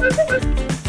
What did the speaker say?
Bye.